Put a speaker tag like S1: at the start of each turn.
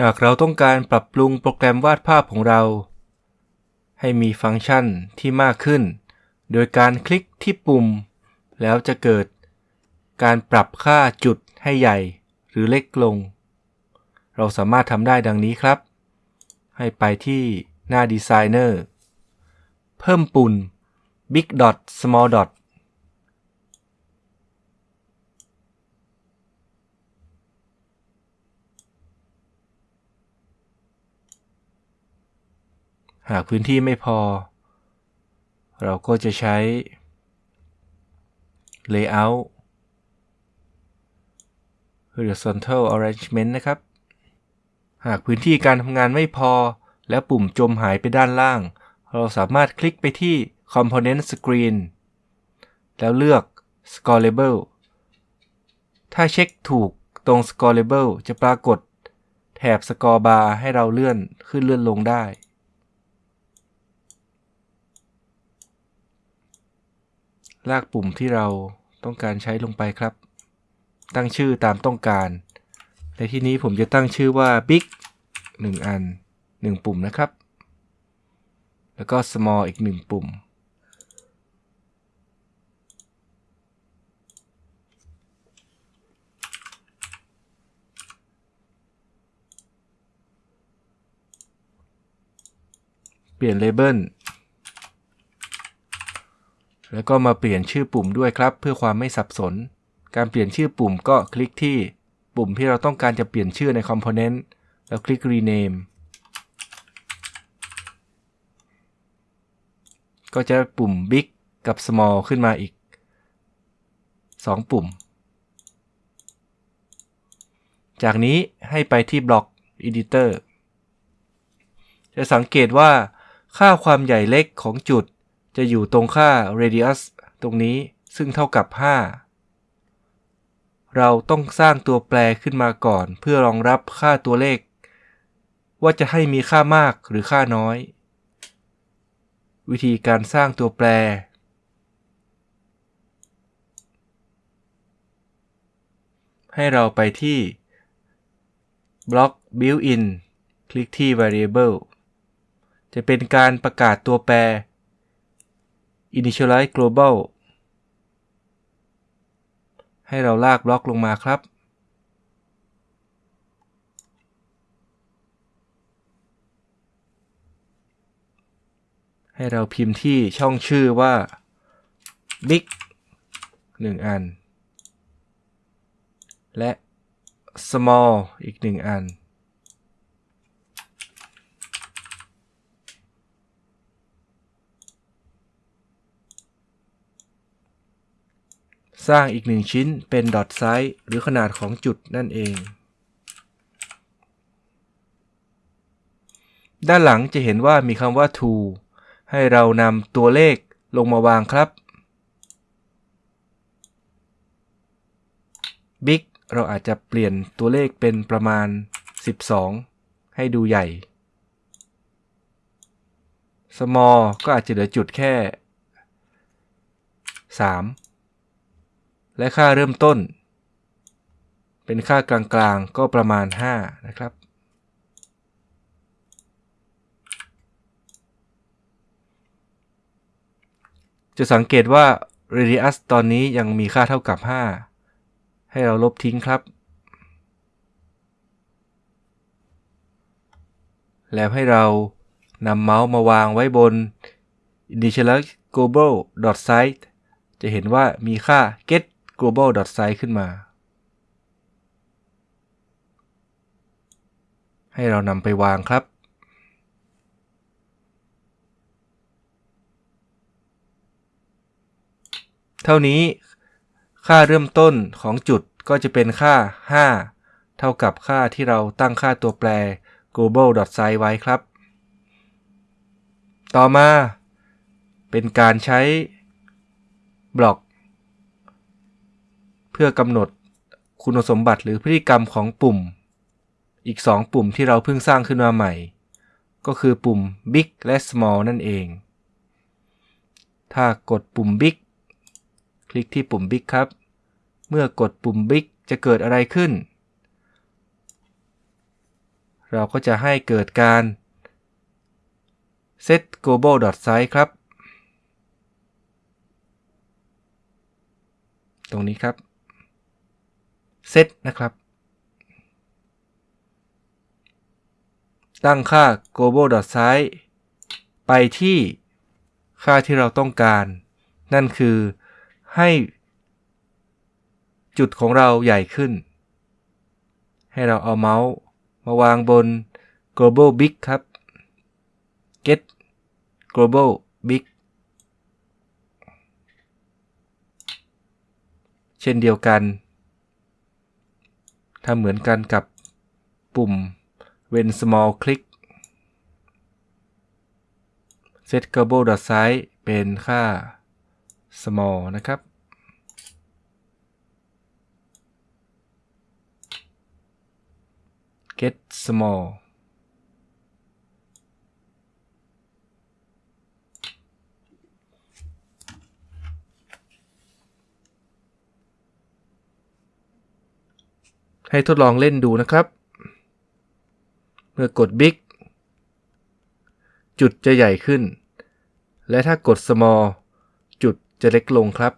S1: หากเราต้องการปรับปรุงโปรแกรมวาดภาพของเรา ให้มีฟังก์ชันที่มากขึ้น โดยการคลิกที่ปุ่ม แล้วจะเกิด การปรับค่าจุดให้ใหญ่หรือเล็กลง เราสามารถทำได้ดังนี้ครับ ให้ไปที่หน้า Designer เพิ่มปุ่ม Big Dot Small Dot หากพื้นที่ไม่พอ เราก็จะใช้ Layout horizontal arrangement นะครับ หากพื้นที่การทำงานไม่พอ และปุ่มจมหายไปด้านล่าง เราสามารถคลิกไปที่ component screen แล้วเลือก scrollable ถ้าเช็คถูกตรง scrollable จะปรากฏแถบ scroll bar ให้เราเลื่อนขึ้นเลื่อนลงได้ ลากปุ่มที่เราต้องการใช้ลงไปครับ ตั้งชื่อตามต้องการ ในที่นี้ผมจะตั้งชื่อว่า big 1 อัน 1 ปุ่มนะครับ แล้วก็ small อีก 1 ปุ่ม เปลี่ยนเลเบล แล้วก็มาเปลี่ยนชื่อปุ่มด้วยครับ เพื่อความไม่สับสน การเปลี่ยนชื่อปุ่มก็คลิกที่ปุ่มที่เราต้องการจะเปลี่ยนชื่อใน Component แล้วคลิก Rename ก็จะปุ่ม Big กับ Small ขึ้นมาอีก 2 ปุ่ม จากนี้ให้ไปที่บล็อก Editor จะสังเกตว่าค่าความใหญ่เล็กของจุด จะอยู่ตรงค่า radius ตรงนี้ซึ่งเท่ากับ 5 เราต้องสร้างตัวแปรขึ้นมาก่อนเพื่อรองรับค่าตัวเลข ว่าจะให้มีค่ามากหรือค่าน้อย วิธีการสร้างตัวแปร ให้เราไปที่บล็อก built-in คลิกที่ variable จะเป็นการประกาศตัวแปร initialize global ให้เราลากบล็อกลงมาครับ ให้เราพิมพ์ที่ช่องชื่อว่า big 1 อัน และ small อีก 1 อัน สร้างอีกหนึ่งชิ้นเป็น dot size หรือขนาดของจุดนั่นเอง ด้านหลังจะเห็นว่ามีคำว่า to ให้เรานำตัวเลขลงมาวางครับ big เราอาจจะเปลี่ยนตัวเลขเป็นประมาณ 12 ให้ดูใหญ่ small ก็อาจจะเหลือจุดแค่ 3 และค่าเริ่มต้น เป็นค่ากลางๆ ก็ประมาณ 5 นะครับ จะสังเกตว่า radius ตอนนี้ยังมีค่าเท่ากับ 5 ให้เราลบทิ้งครับ แล้วให้เรานำเมาส์มาวางไว้บน initialize global size จะเห็นว่ามีค่า get global size ขึ้นมา ให้เรานำไปวางครับ เท่านี้ค่าเริ่มต้นของจุดก็จะเป็นค่า 5 เท่ากับค่าที่เราตั้งค่าตัวแปร global size ไว้ครับ ต่อมา เป็นการใช้บล็อก เพื่อกำหนดคุณสมบัติหรือพฤติกรรมของปุ่ม อีก 2 ปุ่มที่เราเพิ่งสร้างขึ้นมาใหม่ ก็คือปุ่ม big และ small นั่นเอง ถ้ากดปุ่ม big คลิกที่ปุ่ม big ครับ เมื่อกดปุ่ม big จะเกิดอะไรขึ้น เราก็จะให้เกิดการ set global dot size ครับ ตรงนี้ครับ set นะครับ ตั้งค่า global size ไปที่ค่าที่เราต้องการ นั่นคือให้จุดของเราใหญ่ขึ้น ให้เราเอาเมาส์มาวางบน global big ครับ get global big เช่นเดียวกัน ทำเหมือนกันกับปุ่ม when small click set global dot size เป็นค่า small นะครับ get small ให้ทดลองเล่นดูนะครับ เมื่อกด Big จุดจะใหญ่ขึ้น และถ้ากด Small จุดจะเล็กลงครับ